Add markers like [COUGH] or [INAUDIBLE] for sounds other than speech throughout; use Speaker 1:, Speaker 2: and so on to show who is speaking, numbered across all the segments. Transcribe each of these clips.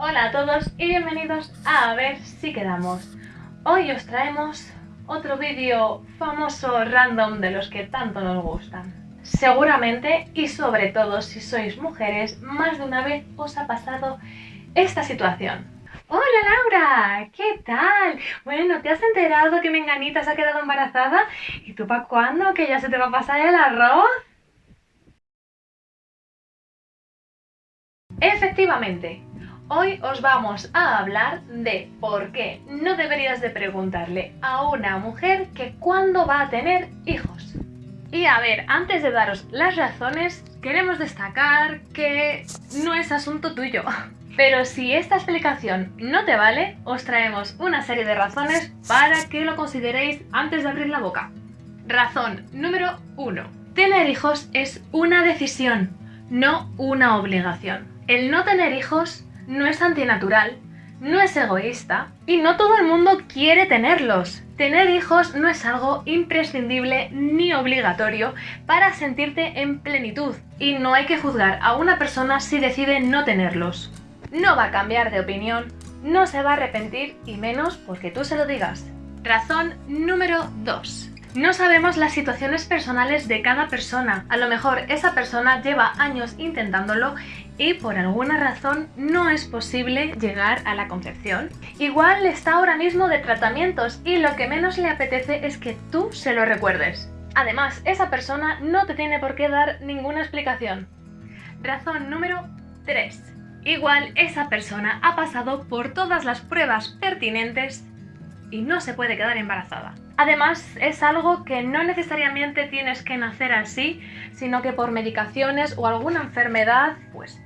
Speaker 1: Hola a todos y bienvenidos a A ver si quedamos. Hoy os traemos otro vídeo famoso random de los que tanto nos gustan. Seguramente y sobre todo si sois mujeres, más de una vez os ha pasado esta situación. ¡Hola Laura! ¿Qué tal? Bueno, ¿te has enterado que Menganita se ha quedado embarazada? ¿Y tú para cuándo? ¿Que ya se te va a pasar el arroz? Efectivamente, hoy os vamos a hablar de por qué no deberías de preguntarle a una mujer que cuándo va a tener hijos. Y a ver, antes de daros las razones, queremos destacar que no es asunto tuyo. [LAUGHS] Pero si esta explicación no te vale, os traemos una serie de razones para que lo consideréis antes de abrir la boca. Razón número 1. Tener hijos es una decisión, no una obligación. El no tener hijos no es antinatural, no es egoísta y no todo el mundo quiere tenerlos. Tener hijos no es algo imprescindible ni obligatorio para sentirte en plenitud y no hay que juzgar a una persona si decide no tenerlos. No va a cambiar de opinión, no se va a arrepentir y menos porque tú se lo digas. Razón número 2. No sabemos las situaciones personales de cada persona. A lo mejor esa persona lleva años intentándolo y por alguna razón no es posible llegar a la concepción. Igual está ahora mismo de tratamientos y lo que menos le apetece es que tú se lo recuerdes. Además, esa persona no te tiene por qué dar ninguna explicación. Razón número 3. Igual esa persona ha pasado por todas las pruebas pertinentes y no se puede quedar embarazada. Además, es algo que no necesariamente tienes que nacer así, sino que por medicaciones o alguna enfermedad, pues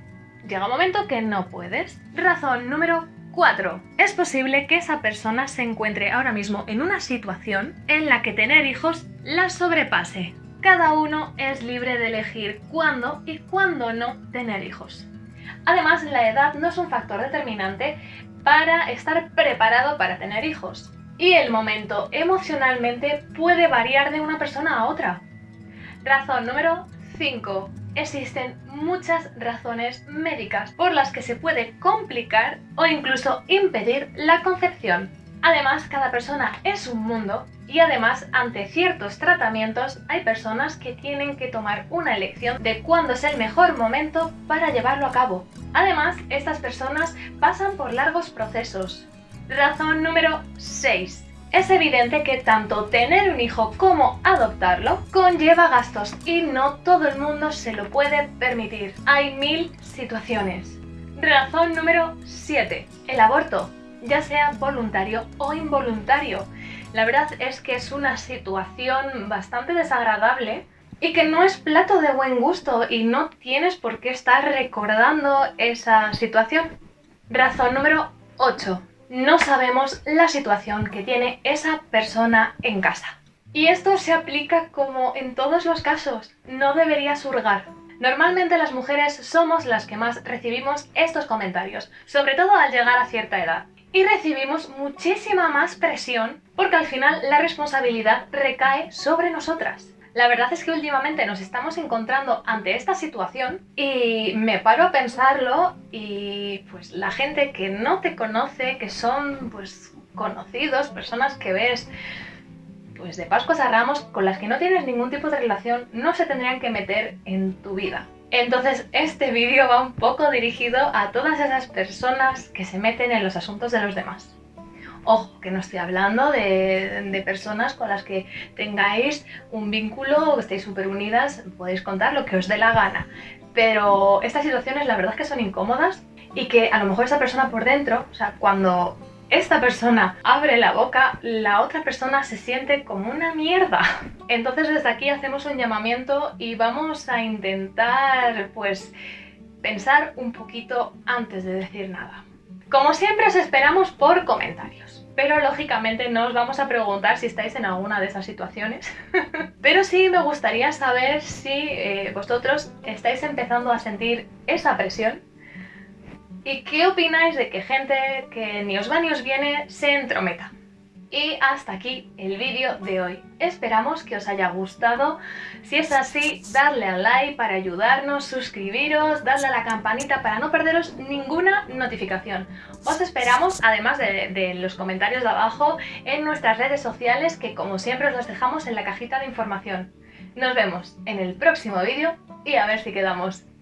Speaker 1: llega un momento que no puedes. Razón número 4. Es posible que esa persona se encuentre ahora mismo en una situación en la que tener hijos la sobrepase. Cada uno es libre de elegir cuándo y cuándo no tener hijos. Además, la edad no es un factor determinante para estar preparado para tener hijos. Y el momento emocionalmente puede variar de una persona a otra. Razón número 5. Existen muchas razones médicas por las que se puede complicar o incluso impedir la concepción. Además, cada persona es un mundo y además ante ciertos tratamientos hay personas que tienen que tomar una elección de cuándo es el mejor momento para llevarlo a cabo. Además, estas personas pasan por largos procesos, Razón número 6. Es evidente que tanto tener un hijo como adoptarlo conlleva gastos y no todo el mundo se lo puede permitir. Hay mil situaciones. Razón número 7. El aborto, ya sea voluntario o involuntario. La verdad es que es una situación bastante desagradable y que no es plato de buen gusto y no tienes por qué estar recordando esa situación. Razón número 8 no sabemos la situación que tiene esa persona en casa. Y esto se aplica como en todos los casos, no deberías hurgar. Normalmente las mujeres somos las que más recibimos estos comentarios, sobre todo al llegar a cierta edad. Y recibimos muchísima más presión porque al final la responsabilidad recae sobre nosotras. La verdad es que últimamente nos estamos encontrando ante esta situación y me paro a pensarlo y pues la gente que no te conoce, que son pues conocidos, personas que ves pues de Pascuas a Ramos con las que no tienes ningún tipo de relación, no se tendrían que meter en tu vida. Entonces este vídeo va un poco dirigido a todas esas personas que se meten en los asuntos de los demás. Ojo, que no estoy hablando de, personas con las que tengáis un vínculo, que estéis súper unidas, podéis contar lo que os dé la gana. Pero estas situaciones la verdad es que son incómodas y que a lo mejor esa persona por dentro, o sea, cuando esta persona abre la boca, la otra persona se siente como una mierda. Entonces desde aquí hacemos un llamamiento y vamos a intentar, pues, pensar un poquito antes de decir nada. Como siempre os esperamos por comentarios, pero lógicamente no os vamos a preguntar si estáis en alguna de esas situaciones. [LAUGHS] pero sí me gustaría saber si eh, vosotros estáis empezando a sentir esa presión ¿Y qué opináis de que gente que ni os va ni os viene se entrometa? Y hasta aquí el vídeo de hoy. Esperamos que os haya gustado. Si es así, darle al like para ayudarnos, suscribiros, darle a la campanita para no perderos ninguna notificación. Os esperamos, además de, de los comentarios de abajo, en nuestras redes sociales que como siempre os las dejamos en la cajita de información. Nos vemos en el próximo vídeo y a ver si quedamos.